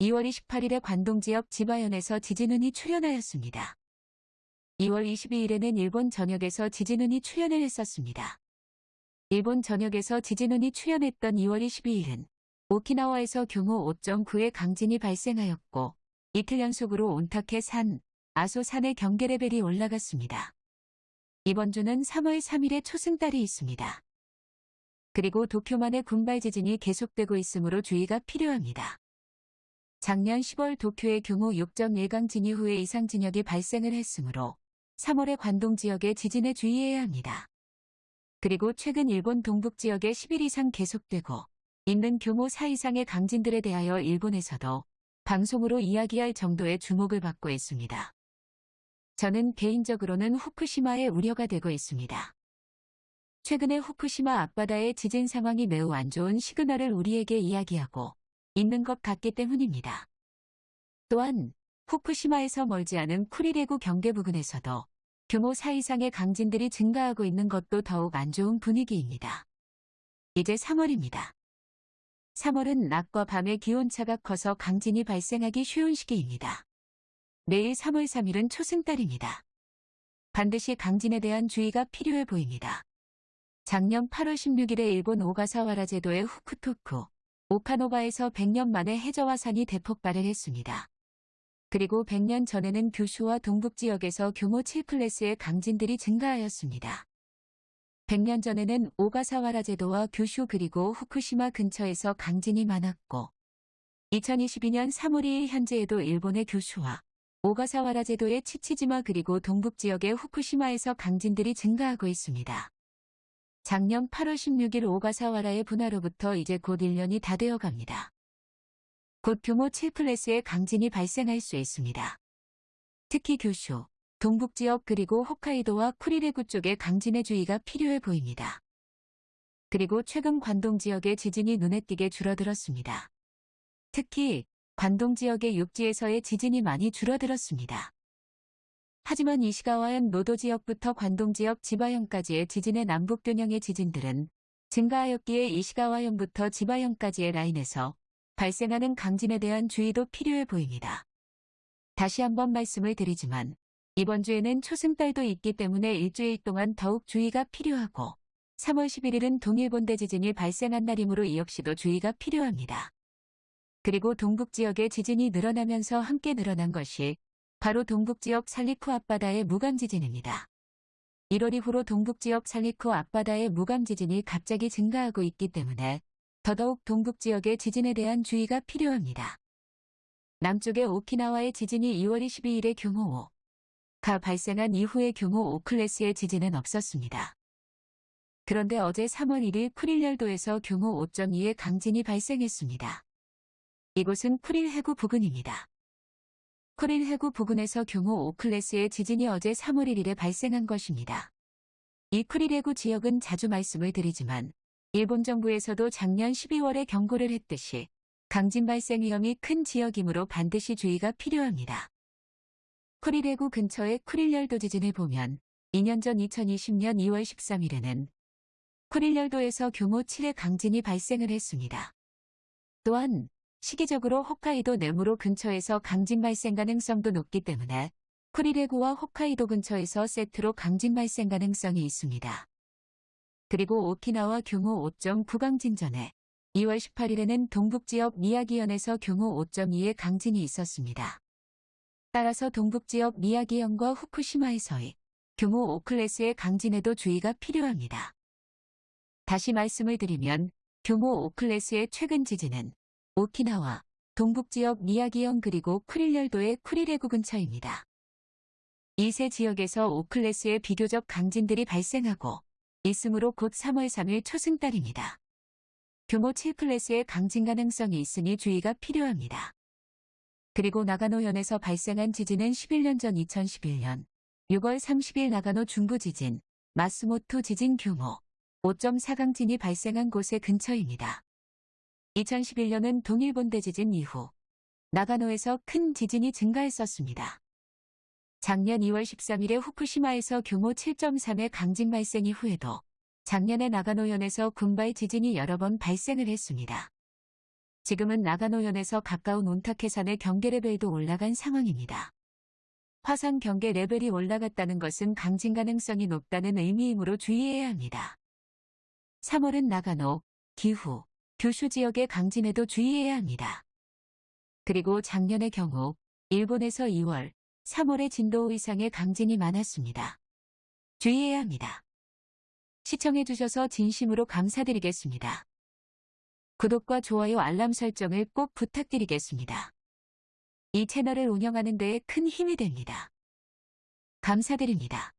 2월 28일에 관동 지역 지바현에서 지진운이 출현하였습니다. 2월 22일에는 일본 전역에서 지진운이 출현을 했었습니다. 일본 전역에서 지진운이 출현했던 2월 22일은 오키나와에서 규모 5.9의 강진이 발생하였고 이틀 연속으로 온타케 산, 아소 산의 경계 레벨이 올라갔습니다. 이번 주는 3월 3일에 초승달이 있습니다. 그리고 도쿄만의 군발 지진이 계속되고 있으므로 주의가 필요합니다. 작년 10월 도쿄의 규모 6.1강 진이 후에 이상 진역이 발생을 했으므로 3월에 관동 지역에 지진에 주의해야 합니다. 그리고 최근 일본 동북 지역에 10일 이상 계속되고 있는 규모 4 이상의 강진들에 대하여 일본에서도 방송으로 이야기할 정도의 주목을 받고 있습니다. 저는 개인적으로는 후쿠시마에 우려가 되고 있습니다. 최근에 후쿠시마 앞바다의 지진 상황이 매우 안 좋은 시그널을 우리에게 이야기하고 있는 것 같기 때문입니다. 또한 후쿠시마에서 멀지 않은 쿠리레구 경계 부근에서도 규모 4 이상의 강진들이 증가하고 있는 것도 더욱 안 좋은 분위기입니다. 이제 3월입니다. 3월은 낮과 밤의 기온차가 커서 강진이 발생하기 쉬운 시기입니다. 내일 3월 3일은 초승달입니다. 반드시 강진에 대한 주의가 필요해 보입니다. 작년 8월 16일에 일본 오가사와라 제도의 후쿠토쿠, 오카노바에서 100년 만에 해저화산이 대폭발을 했습니다. 그리고 100년 전에는 규슈와 동북 지역에서 규모 7클래스의 강진들이 증가하였습니다. 100년 전에는 오가사와라 제도와 규슈 그리고 후쿠시마 근처에서 강진이 많았고 2022년 3월 2일 현재에도 일본의 규슈와 오가사와라 제도의 치치지마 그리고 동북 지역의 후쿠시마에서 강진들이 증가하고 있습니다. 작년 8월 16일 오가사와라의 분화로부터 이제 곧 1년이 다 되어 갑니다. 곧 규모 7클래스의 강진이 발생할 수 있습니다. 특히 규슈, 동북 지역 그리고 홋카이도와 쿠리레구 쪽에 강진의 주의가 필요해 보입니다. 그리고 최근 관동 지역의 지진이 눈에 띄게 줄어들었습니다. 특히 관동 지역의 육지에서의 지진이 많이 줄어들었습니다. 하지만 이시가와현 노도 지역부터 관동 지역 지바현까지의 지진의 남북 균형의 지진들은 증가하였기에 이시가와현부터 지바현까지의 라인에서 발생하는 강진에 대한 주의도 필요해 보입니다. 다시 한번 말씀을 드리지만 이번 주에는 초승달도 있기 때문에 일주일 동안 더욱 주의가 필요하고 3월 11일은 동일본대 지진이 발생한 날이므로 이 역시도 주의가 필요합니다. 그리고 동북 지역의 지진이 늘어나면서 함께 늘어난 것이 바로 동북지역 살리쿠 앞바다의 무감지진입니다. 1월 이후로 동북지역 살리쿠 앞바다의 무감지진이 갑자기 증가하고 있기 때문에 더더욱 동북지역의 지진에 대한 주의가 필요합니다. 남쪽의 오키나와의 지진이 2월 22일에 규모 5가 발생한 이후의 규모 5클래스의 지진은 없었습니다. 그런데 어제 3월 1일 쿠릴열도에서 규모 5.2의 강진이 발생했습니다. 이곳은 쿠릴 해구 부근입니다. 쿠릴 해구 부근에서 규모 5클래스의 지진이 어제 3월 1일에 발생한 것입니다. 이 쿠릴 해구 지역은 자주 말씀을 드리지만 일본 정부에서도 작년 12월에 경고를 했듯이 강진 발생 위험이 큰 지역이므로 반드시 주의가 필요합니다. 쿠릴 해구 근처의 쿠릴열도 지진을 보면 2년 전 2020년 2월 13일에는 쿠릴열도에서 규모 7의 강진이 발생을 했습니다. 또한 시기적으로 홋카이도 네무로 근처에서 강진 발생 가능성도 높기 때문에 쿠리레구와 홋카이도 근처에서 세트로 강진 발생 가능성이 있습니다. 그리고 오키나와 규모 5.9 강진 전에 2월 18일에는 동북지역 미야기현에서 규모 5.2의 강진이 있었습니다. 따라서 동북지역 미야기현과 후쿠시마에서의 규모 5클래스의 강진에도 주의가 필요합니다. 다시 말씀을 드리면 규모 5클래스의 최근 지진은 오키나와, 동북지역 미야기현 그리고 쿠릴열도의 쿠리레구 근처입니다. 이 세 지역에서 5클래스의 비교적 강진들이 발생하고 있으므로 곧 3월 3일 초승달입니다. 규모 7클래스의 강진 가능성이 있으니 주의가 필요합니다. 그리고 나가노현에서 발생한 지진은 11년 전 2011년 6월 30일 나가노 중부 지진, 마스모토 지진 규모 5.4강진이 발생한 곳의 근처입니다. 2011년은 동일본 대지진 이후 나가노에서 큰 지진이 증가했었습니다. 작년 2월 13일에 후쿠시마에서 규모 7.3의 강진 발생 이후에도 작년에 나가노현에서 군발 지진이 여러 번 발생을 했습니다. 지금은 나가노현에서 가까운 온타케산의 경계 레벨도 올라간 상황입니다. 화산 경계 레벨이 올라갔다는 것은 강진 가능성이 높다는 의미이므로 주의해야 합니다. 3월은 나가노, 기후, 규슈 지역의 강진에도 주의해야 합니다. 그리고 작년의 경우 일본에서 2월, 3월에 진도 5 이상의 강진이 많았습니다. 주의해야 합니다. 시청해주셔서 진심으로 감사드리겠습니다. 구독과 좋아요 알람 설정을 꼭 부탁드리겠습니다. 이 채널을 운영하는 데에 큰 힘이 됩니다. 감사드립니다.